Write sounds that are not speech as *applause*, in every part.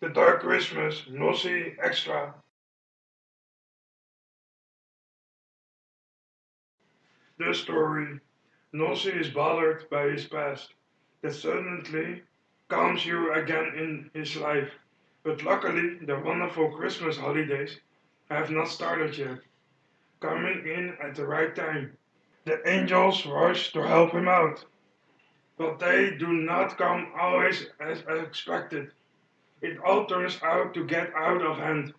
The Dark Christmas Nosy Extra. The story. Nosy is bothered by his past that suddenly comes you again in his life. But luckily, the wonderful Christmas holidays have not started yet, coming in at the right time. The angels rush to help him out, but they do not come always as expected. It all turns out to get out of hand,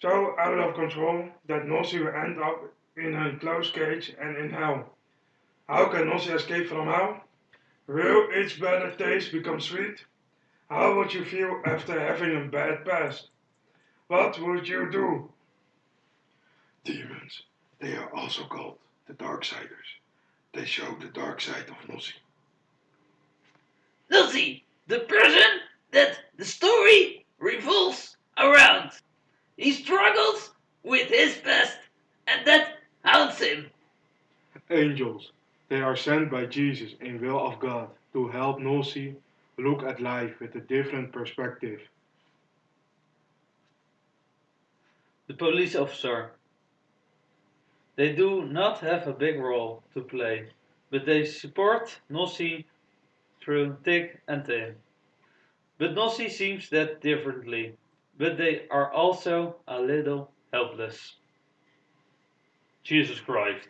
so out of control that Nosy will end up in a closed cage and in hell. How can Nosy escape from hell? Will its bitter taste become sweet? How would you feel after having a bad past? What would you do? Demons, they are also called the Darksiders. They show the dark side of Nosy. Nosy, the person that the story revolves around. He struggles with his past and that haunts him. Angels, they are sent by Jesus in will of God to help Nosy look at life with a different perspective. The police officer. They do not have a big role to play, but they support Nosy through thick and thin. But Nosy seems that differently, but they are also a little helpless. Jesus Christ.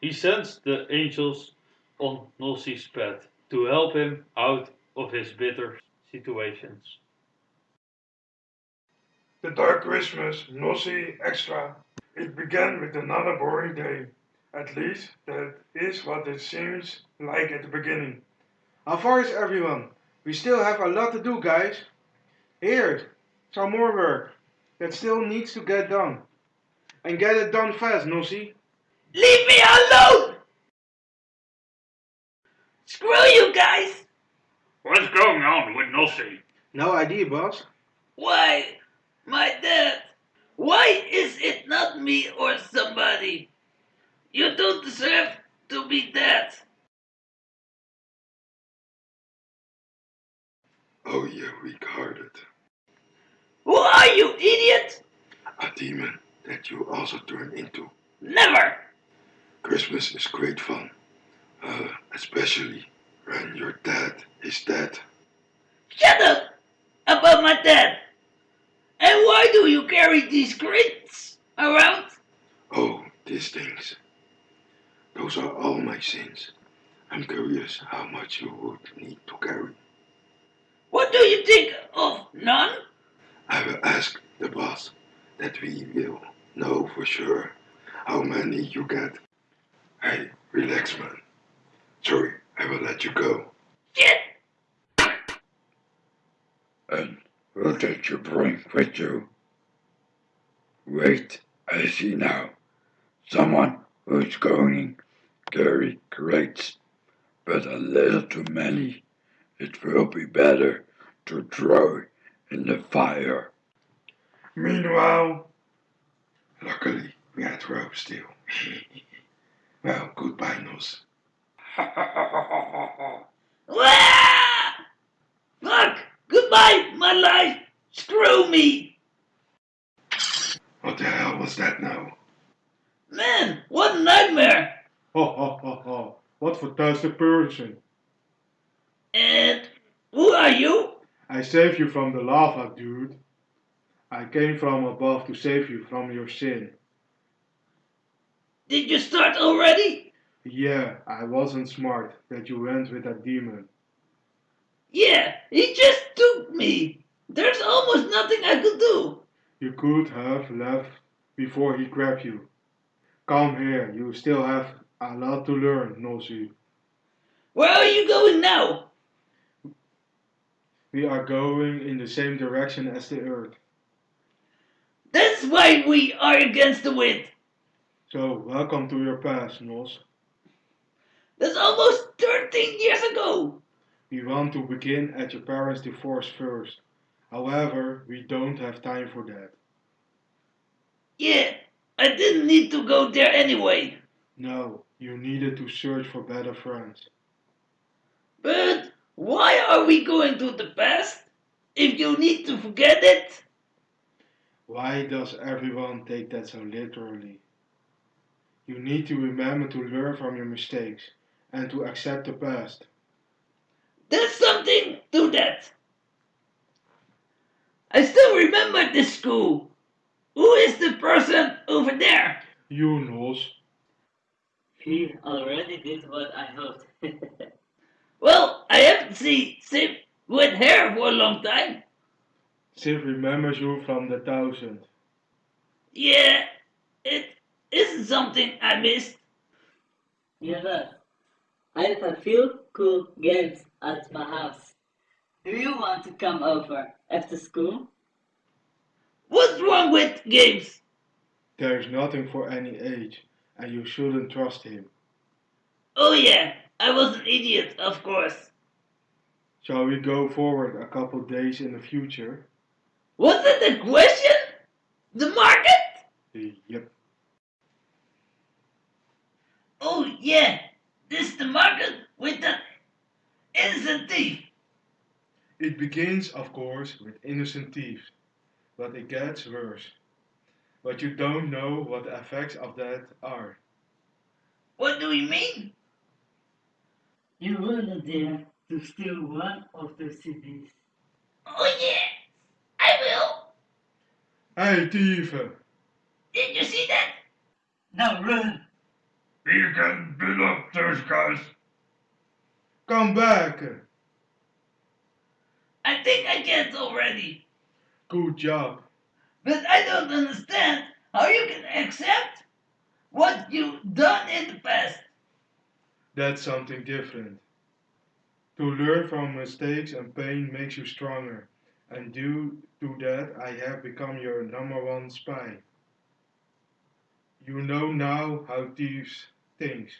He sends the angels on Nosy's path to help him out of his bitter situations. The Dark Christmas Nosy Extra. It began with another boring day. At least that is what it seems like at the beginning. How far is everyone? We still have a lot to do, guys. Here, some more work that still needs to get done. And get it done fast, Nosy. Leave me alone! Screw you guys! What's going on with Nosy? No idea, boss. Why, my dad? Why is it not me or somebody? You don't deserve to be dead. Oh, you weak-hearted. Who are you, idiot? A demon that you also turn into. Never! Christmas is great fun. Uh, especially when your dad is dead. Shut up about my dad. And why do you carry these crates around? Oh, these things. Those are all my sins. I'm curious how much you would need to carry. What do you think of none? I will ask the boss that we will know for sure how many you get. Hey, relax, man. Sorry, I will let you go. Shit! And what did you bring with you? Wait, I see now. Someone who's going carry crates, but a little too many. It will be better to throw in the fire. Meanwhile, luckily we had rope still. *laughs* well, goodbye, Nos. Wah! Fuck! Goodbye, my life! Screw me! What the hell was that now? Man, what a nightmare! Ha ha ha ha. What fantastic person. And who are you? I saved you from the lava, dude. I came from above to save you from your sin. Did you start already? Yeah, I wasn't smart that you went with that demon. Yeah, he just took me. There's almost nothing I could do. You could have left before he grabbed you. Come here, you still have a lot to learn, Nosy. Where are you going now? We are going in the same direction as the Earth. That's why we are against the wind. So, welcome to your past, Nos. That's almost 13 years ago. We want to begin at your parents' divorce first. However, we don't have time for that. Yeah, I didn't need to go there anyway. No, you needed to search for better friends. But we going to the past? If you need to forget it? Why does everyone take that so literally? You need to remember to learn from your mistakes and to accept the past. There's something to that. I still remember this school. Who is the person over there? You, Nos. He already did what I hoped. *laughs* Well, I haven't seen Sim with hair for a long time. Sif remembers you from the thousand. Yeah, it isn't something I missed. you know, I have a few cool games at my house. Do you want to come over after school? What's wrong with games? There's nothing for any age, and you shouldn't trust him. Oh yeah, I was an idiot, of course. Shall we go forward a couple days in the future? Was that the question? The market? Eh, yep. Oh yeah, this the market with the innocent thief. It begins, of course, with innocent thieves, but it gets worse. But you don't know what the effects of that are. What do you mean? You wouldn't dare to steal one of the CDs. Oh yeah, I will. Hey, thief! Did you see that? Now run! We can beat up those guys. Come back! I think I get already. Good job. But I don't understand how you can accept what you've done in the past. That's something different. To learn from mistakes and pain makes you stronger, and due to that, I have become your number one spy. You know now how thieves think.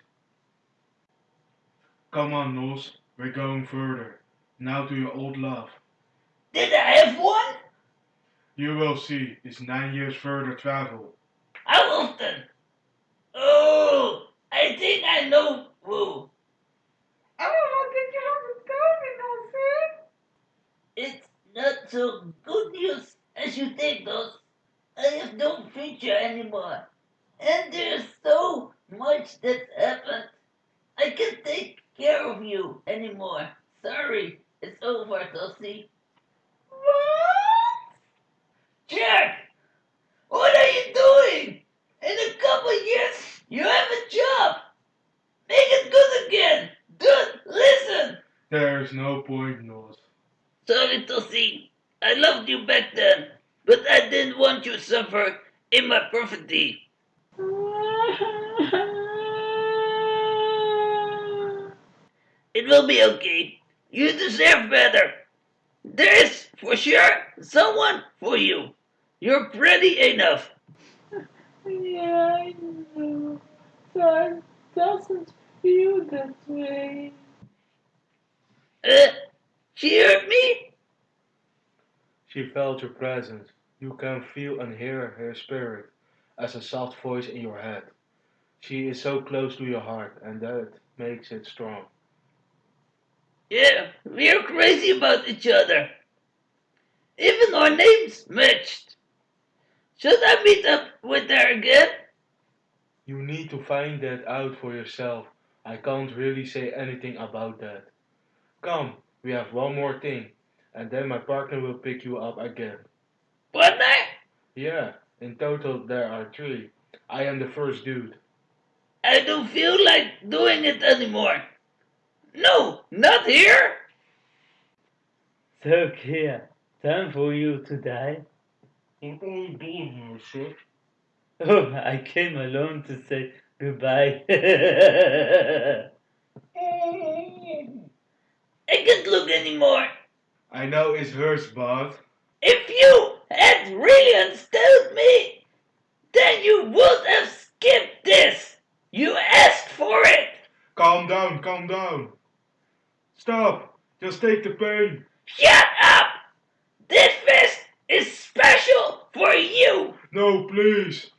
Come on, Nos, we're going further. Now to your old love. Did I have one? You will see, it's nine years further travel. I How often? Oh, I think I know who. It's not so good news as you think, those. I have no future anymore. And there's so much that's happened. I can't take care of you anymore. Sorry, it's over, Dossie. What? Jack! What are you doing? In a couple years, you have a job. Make it good again. Dude, listen. There's no point, Nos. Sorry, Tosi. I loved you back then, but I didn't want you to suffer in my poverty. It will be okay. You deserve better. There is, for sure, someone for you. You're pretty enough. Yeah, I know. But doesn't feel that way. Uh, she hurt me? She felt your presence. You can feel and hear her spirit as a soft voice in your head. She is so close to your heart, and that makes it strong. Yeah, we're crazy about each other. Even our names matched. Should I meet up with her again? You need to find that out for yourself. I can't really say anything about that. Come, we have one more thing, and then my partner will pick you up again. Partner? Yeah, in total there are three. I am the first dude. I don't feel like doing it anymore. No, not here. So, Kia, time for you to die. What are you doing here, sir? Oh, I came alone to say goodbye. *laughs* I can't look anymore. I know it's hurts, but If you had really understood me, then you would have skipped this. You asked for it. calm down, calm down. Stop! Just take the pain! Shut up! This fist is special for you! No, please!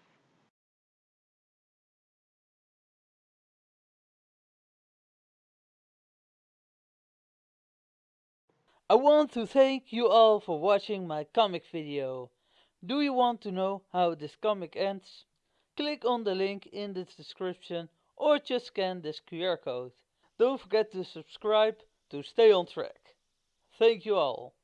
I want to thank you all for watching my comic video. Do you want to know how this comic ends? Click on the link in the description or just scan this QR code. Don't forget to subscribe to stay on track. Thank you all.